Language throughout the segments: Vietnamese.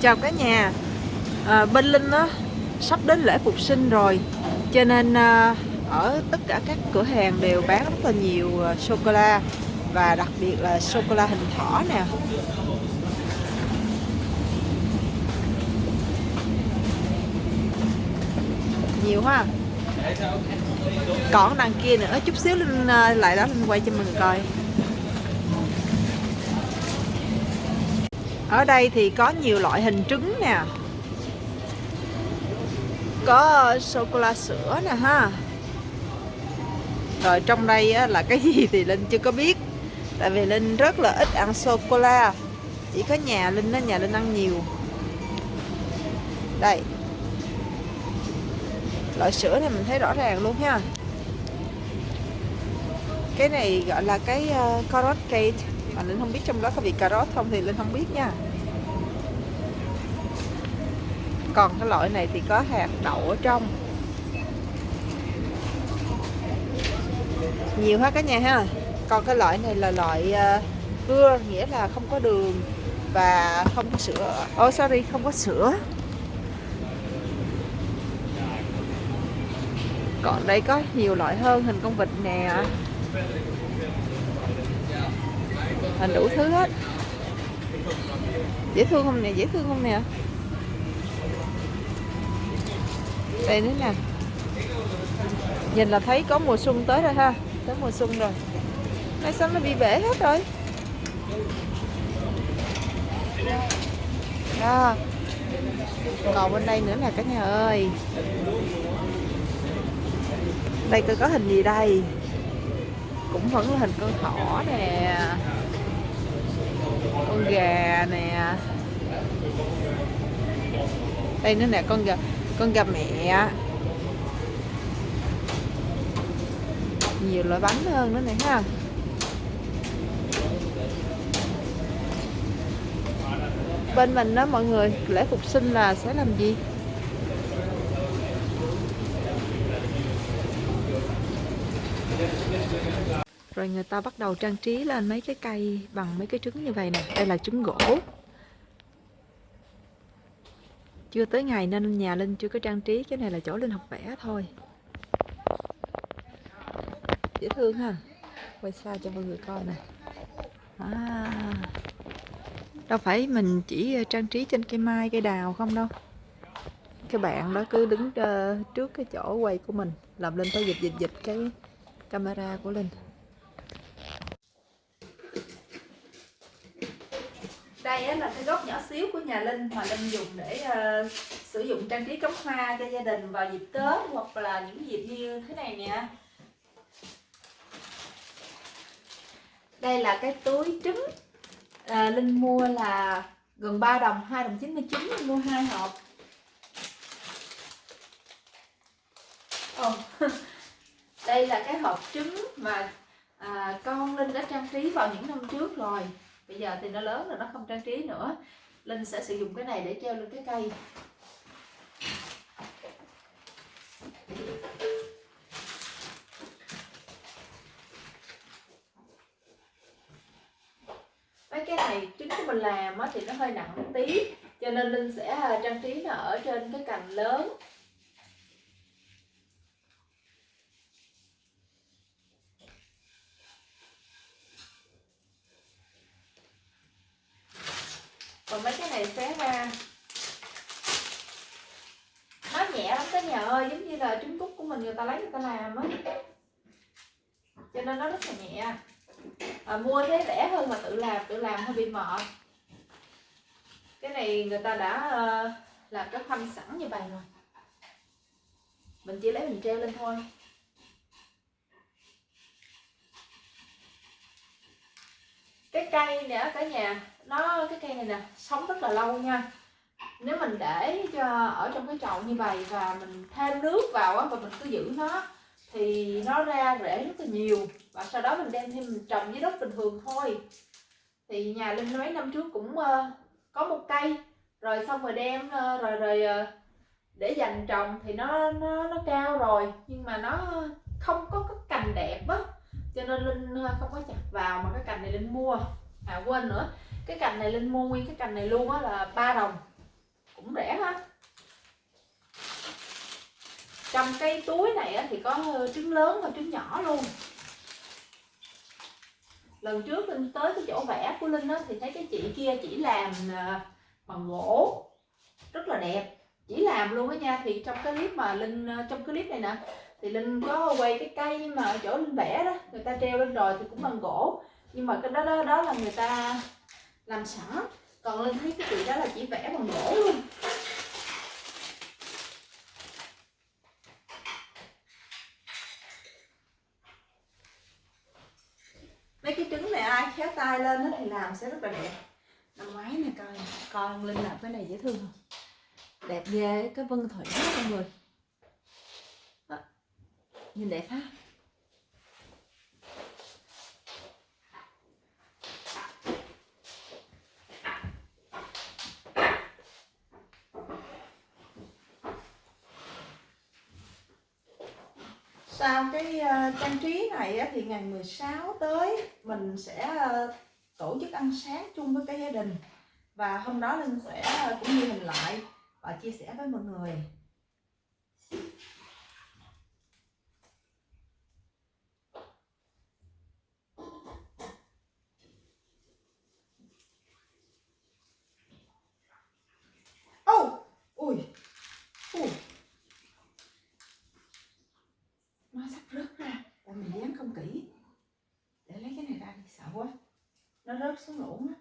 Chào cả nhà. À, Bên Linh á sắp đến lễ phục sinh rồi. Cho nên à, ở tất cả các cửa hàng đều bán rất là nhiều à, sô-cô-la Và đặc biệt là sô-cô-la hình thỏ nè. Nhiều ha. Còn đằng kia nữa Chút xíu Linh à, lại đó Linh quay cho mình coi. Ở đây thì có nhiều loại hình trứng nè. Có sô-cô-la sữa nè ha. Rồi trong đây á, là cái gì thì Linh chưa có biết. Tại vì Linh rất là ít ăn sô-cô-la Chỉ có nhà Linh đó, nhà Linh ăn nhiều. Đây. Loại sữa này mình thấy rõ ràng luôn ha. Cái này gọi là cái uh, carrot cake mà Linh không biết trong đó có vị cà rốt không thì Linh không biết nha. Còn cái loại này thì có hạt đậu ở trong. Nhiều hết cả nhà ha. Còn cái loại này là loại uh, cưa nghĩa là không có đường và không có sữa. Oh sorry không có sữa. Còn đây có nhiều loại hơn hình con vịt nè hình đủ thứ hết. Dễ thương không nè, dễ thương không nè? Đây nữa nè. Nhìn là thấy có mùa xuân tới rồi ha, tới mùa xuân rồi. Nay sao nó bị bể hết rồi. Đó. Còn bên đây nữa nè cả nhà ơi. Đây coi có hình gì đây? Cũng vẫn là hình con thỏ nè con gà nè. Đây nữa nè, con gà con gà mẹ nhiều loại bánh hơn nữa này ha. Bên mình đó mọi người, lễ phục sinh là sẽ làm gì? Rồi người ta bắt đầu trang trí lên mấy cái cây bằng mấy cái trứng như vậy nè. Đây là trứng gỗ. Chưa tới ngày nên nhà Linh chưa có trang trí cái này là chỗ Linh học vẽ thôi. Dễ thương ha. Quay xa cho mọi người coi nè. À, đâu phải mình chỉ ờ, trang trí trên cây mai cây đào không đâu. Cái bạn đó cứ đứng ờ, trước cái chỗ quay của mình làm Linh phải dịch dịch dịch cái camera của Linh. Đây là cái góc nhỏ xíu của nhà Linh mà Linh dùng để uh, sử dụng trang trí cắm hoa cho gia đình vào dịp Tết hoặc là những dịp như thế này nè. Đây là cái túi trứng. À, Linh mua là gần 3 đồng 2 đồng 99 Linh mua hai hộp. Oh. đây là cái hộp trứng mà à, con Linh đã trang trí vào những năm trước rồi bây giờ thì nó lớn rồi, nó không trang trí nữa. Linh sẽ sử dụng cái này để treo lên cái cây. Mấy cái này trứng của mình làm thì nó hơi nặng một tí, cho nên Linh sẽ ờ, trang trí nó ở trên cái cành lớn. Còn mấy cái này xé ra à, nó nhẹ lắm cả nhà ơi giống như là trứng cút của mình người ta lấy người ta làm á. Cho nên nó rất là nhẹ. À, mua thế rẻ hơn mà tự làm tự làm hơi bị mệt. Cái này người ta đã uh, làm cái khoanh sẵn như vậy rồi. Mình chỉ lấy mình treo lên thôi. Cái cây nữa cả nhà nó cái cây này nè sống rất là lâu nha. Nếu mình để cho ở trong cái chậu như vậy và mình thêm nước vào á và mình cứ giữ nó thì nó ra rễ rất là nhiều. Và sau đó mình đem thêm mình trồng dưới đất bình thường thôi. Thì nhà linh mấy năm trước cũng uh, có một cây. Rồi xong rồi đem uh, rồi rồi uh, để dành trồng thì nó nó nó cao rồi. Nhưng mà nó không có cái cành đẹp á cho nên linh ờ, không có chặt vào mà cái cành này linh mua. À quên nữa. Cái cành này linh mua nguyên cái cành này luôn á là ba đồng. Cũng rẻ ha. Trong cái túi này thì có ờ, trứng lớn và trứng nhỏ luôn. Lần trước linh tới cái chỗ vẽ của linh á thì thấy cái chị kia chỉ làm ờ, bằng gỗ. Rất là đẹp. Chỉ làm luôn á nha. Thì trong cái clip mà linh trong cái clip này nè thì linh có quay cái cây mà ở chỗ linh vẽ đó, người ta treo lên rồi thì cũng bằng gỗ. Nhưng mà cái đó đó đó là người ta làm sẵn. Còn linh thấy cái chị đó là chỉ vẽ bằng gỗ luôn mấy cái trứng này ai khéo tay lên thì làm sẽ rất là đẹp. Năm ngoái này coi coi linh làm cái này dễ thương không? Đẹp ghê, cái vân thủy đó, mọi người nhìn đẹp ha. Sau cái uh, trang trí này á, thì ngày 16 tới mình sẽ uh, tổ chức ăn sáng chung với cái gia đình. Và hôm đó linh sẽ uh, cũng ghi hình lại và chia sẻ với mọi người oh ui ui nó sắp rớt ra. Tại mình dán không kỹ. Để lấy cái này ra thì sợ quá. Nó rớt xuống lỗ á.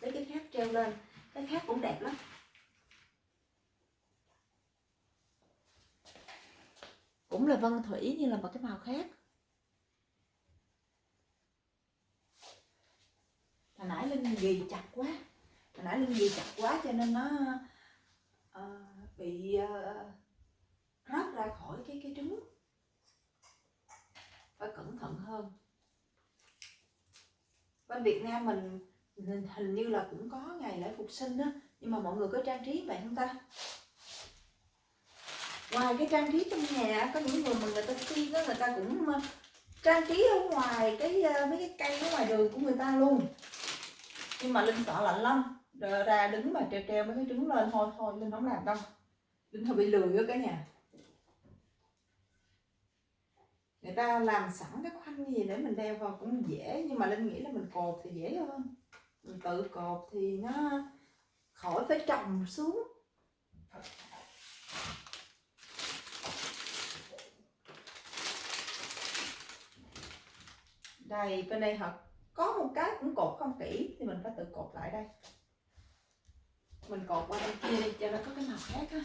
Lấy cái khác treo lên. Cái khác cũng đẹp lắm. Cũng là vân thủy như là một cái màu khác. Hồi nãy linh ghi chặt quá. Hồi nãy linh ghi chặt quá cho nên nó uh, bị uh, thoát ra khỏi cái cái trứng. Phải cẩn thận hơn. Bên Việt Nam mình hình như là cũng có ngày lễ phục sinh đó nhưng mà mọi người có trang trí vậy không ta? Ngoài cái trang trí trong nhà, có những người mà người ta xin đó người ta cũng ờ, trang trí ở ngoài cái ờ, mấy cái cây ở ngoài đường của người ta luôn. Nhưng mà linh sợ lạnh lắm. Rồi ra đứng mà treo treo mấy cái trứng lên thôi thôi linh không làm đâu. Linh thôi bị lười ở cả nhà. Người ta làm sẵn cái khoanh gì để mình đeo vào cũng dễ, nhưng mà linh nghĩ là mình cột thì dễ hơn. Mình tự cột thì nó khỏi phải trồng xuống. Đây, bên đây họ có một cái cũng cột không kỹ thì mình phải tự cột lại đây. Mình cột qua đây. Kia đi cho nó có cái màu khác á.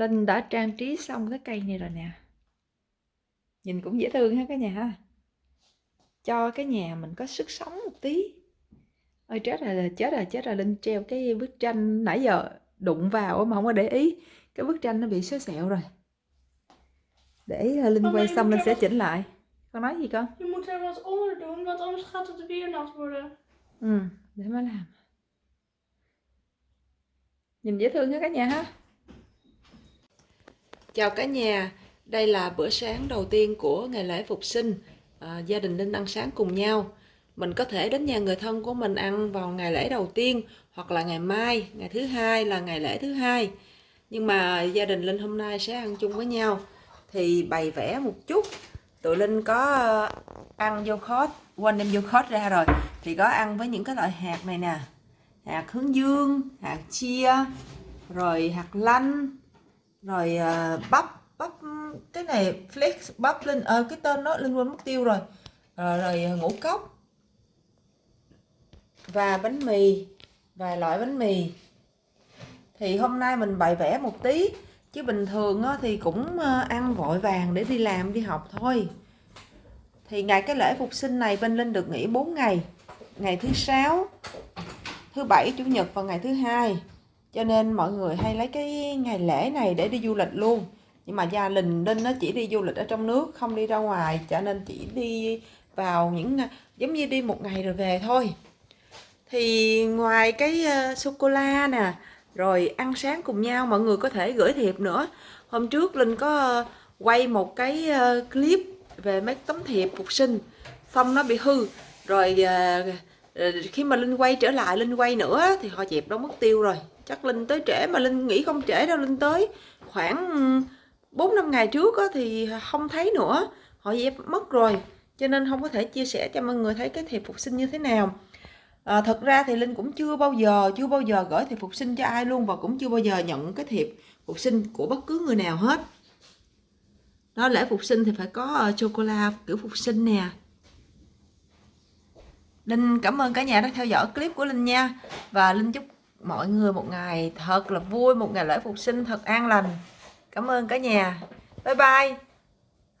Linh đã trang trí xong cái cây này rồi nè. Nhìn cũng dễ thương ha cả nhà ha. Cho cái nhà mình có sức sống một tí. Ôi chết rồi, chết rồi, chết rồi Linh treo cái bức tranh nãy giờ đụng vào mà không có để ý. Cái bức tranh nó bị xóa sẹo rồi. Để Linh quay xong Linh sẽ chỉnh lại. Con nói gì con? Je moet er wat onder doen, want anders gaat het weer nat worden. Ừ, để mà làm. Nhìn dễ thương ha cả nhà ha Chào cả nhà, đây là bữa sáng đầu tiên của ngày lễ Phục sinh. À, gia đình Linh ăn sáng cùng nhau. Mình có thể đến nhà người thân của mình ăn vào ngày lễ đầu tiên hoặc là ngày mai, ngày thứ hai là ngày lễ thứ hai. Nhưng mà gia đình Linh hôm nay sẽ ăn chung với nhau. Thì bày vẽ một chút. Tụi Linh có ờ, ăn vô khót, quên đem vô khót ra rồi. Thì có ăn với những cái loại hạt này nè. Hạt hướng dương, hạt chia, rồi hạt lanh, rồi uh, bắp bắp cái này flex bắp lên ờ cái tên nó linh quên mất tiêu rồi. Ờ, rồi, rồi ngũ cốc. Và bánh mì vài loại bánh mì. Thì hôm nay mình bày vẽ một tí chứ bình thường thì cũng à, ăn vội vàng để đi làm đi học thôi. Thì ngày cái lễ phục sinh này bên linh được nghỉ 4 ngày. Ngày thứ sáu thứ bảy chủ nhật và ngày thứ hai cho nên mọi người hay lấy cái ngày lễ này để đi du lịch luôn. Nhưng mà gia đình Linh nó chỉ đi du lịch ở trong nước không đi ra ngoài cho nên chỉ đi vào những giống như đi một ngày rồi về thôi. Thì ngoài cái ờ, uh, sô cô la nè rồi ăn sáng cùng nhau mọi người có thể gửi thiệp nữa. Hôm trước linh có uh, quay một cái uh, clip về mấy tấm thiệp phục sinh xong nó bị hư. Rồi uh, khi mà linh quay trở lại linh quay nữa thì họ dẹp đó mất tiêu rồi chắc linh tới trễ mà linh nghĩ không trễ đâu linh tới. Khoảng ừ, bốn năm ngày trước á, thì không thấy nữa. Họ dẹp mất rồi cho nên không có thể chia sẻ cho mọi người thấy cái thiệp phục sinh như thế nào. À, thật ra thì linh cũng chưa bao giờ chưa bao giờ gửi thiệp phục sinh cho ai luôn và cũng chưa bao giờ nhận cái thiệp phục sinh của bất cứ người nào hết. Đó lễ phục sinh thì phải có ờ, uh, chocolate kiểu phục sinh nè. Linh cảm ơn cả nhà đã theo dõi clip của Linh nha. Và Linh chúc mọi người một ngày thật là vui Một ngày lễ phục sinh thật an lành. Cảm ơn cả nhà. Bye bye.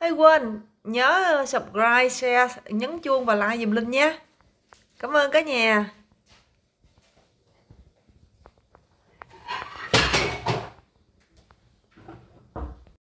Hay quên nhớ subscribe, share, nhấn chuông và like dùm Linh nhé. Cảm ơn cả nhà.